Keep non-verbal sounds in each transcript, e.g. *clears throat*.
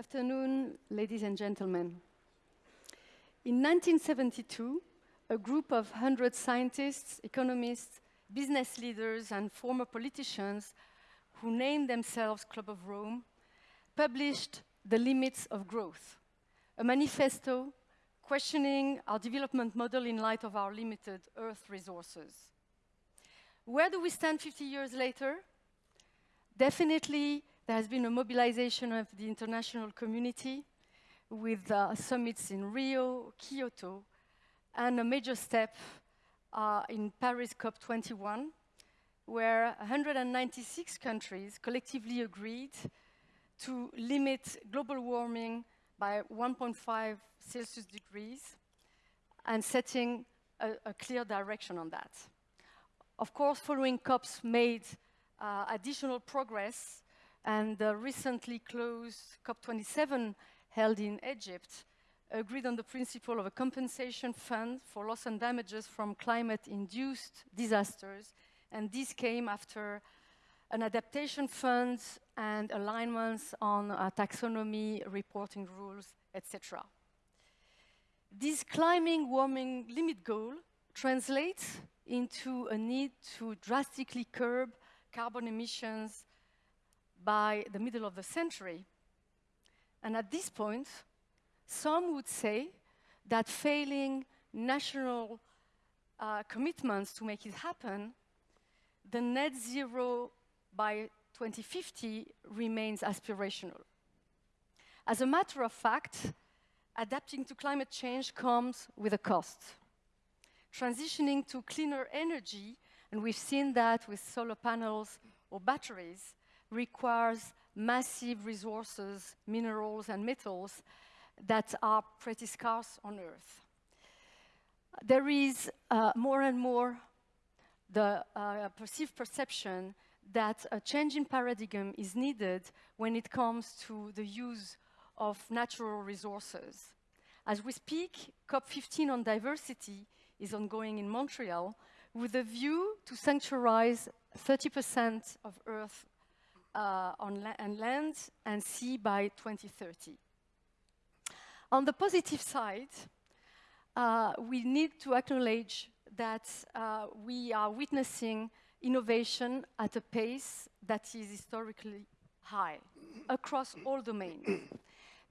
afternoon, ladies and gentlemen. In 1972, a group of 100 scientists, economists, business leaders, and former politicians who named themselves Club of Rome published The Limits of Growth, a manifesto questioning our development model in light of our limited Earth resources. Where do we stand 50 years later? Definitely, there has been a mobilization of the international community with uh, summits in Rio, Kyoto, and a major step uh, in Paris COP21, where 196 countries collectively agreed to limit global warming by 1.5 Celsius degrees and setting a, a, clear direction on that. Of course, following COPs made uh, additional progress and the recently closed COP27 held in Egypt agreed on the principle of a compensation fund for loss and damages from climate-induced disasters, and this came after an adaptation fund and alignments on uh, taxonomy, reporting rules, etc. This climbing warming limit goal translates into a need to drastically curb carbon emissions by the middle of the century. And at this point, some would say that failing national uh, commitments to make it happen, the net zero by 2050 remains aspirational. As a matter of fact, adapting to climate change comes with a cost. Transitioning to cleaner energy, and we've seen that with solar panels or batteries, requires massive resources, minerals and metals that are pretty scarce on Earth. There is uh, more and more the uh, perceived perception that a change in paradigm is needed when it comes to the use of natural resources. As we speak, COP15 on diversity is ongoing in Montreal with a view to sanctuarize 30% of Earth uh, on la and land and sea by 2030. On the positive side, uh, we need to acknowledge that uh, we are witnessing innovation at a pace that is historically high across all domains. *clears throat*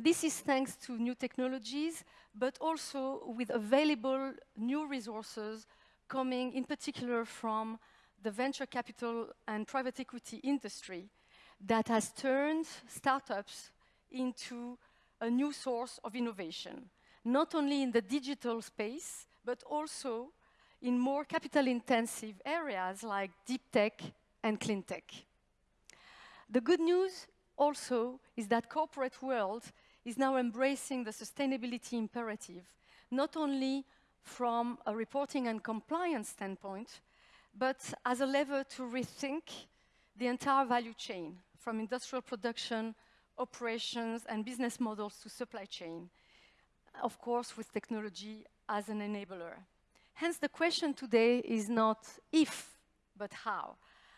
This is thanks to new technologies, but also with available new resources coming in particular from the venture capital and private equity industry that has turned startups into a new source of innovation, not only in the digital space, but also in more capital-intensive areas like deep tech and clean tech. The good news also is that corporate world is now embracing the sustainability imperative, not only from a reporting and compliance standpoint, but as a lever to rethink the entire value chain, from industrial production, operations, and business models to supply chain, of course with technology as an enabler. Hence, the question today is not if, but how.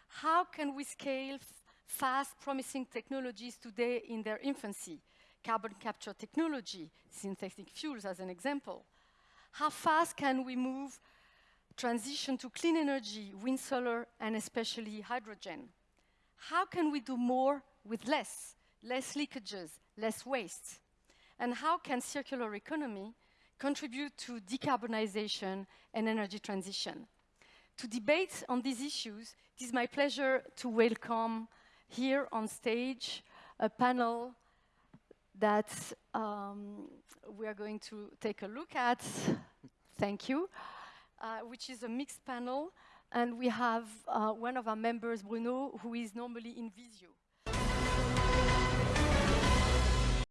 How can we scale fast, promising technologies today in their infancy? Carbon capture technology, synthetic fuels as an example. How fast can we move transition to clean energy, wind, solar, and especially hydrogen? How can we do more with less? Less leakages, less waste? And how can circular economy contribute to decarbonization and energy transition. To debate on these issues, it is my pleasure to welcome here on stage a panel that um, we are going to take a look at. Thank you. Uh, which is a mixed panel. And we have uh, one of our members, Bruno, who is normally in Visio.